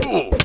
Ooh.